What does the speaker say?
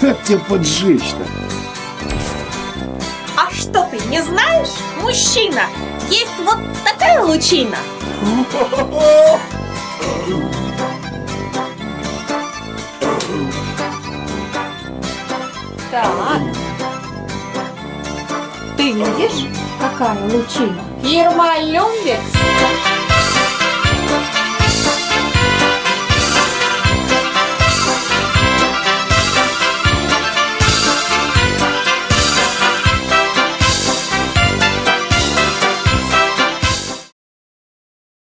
Как тебя поджечь-то? А что ты не знаешь, мужчина? Есть вот такая лучина. Так. Ты видишь, какая лучина? Ермолюбец.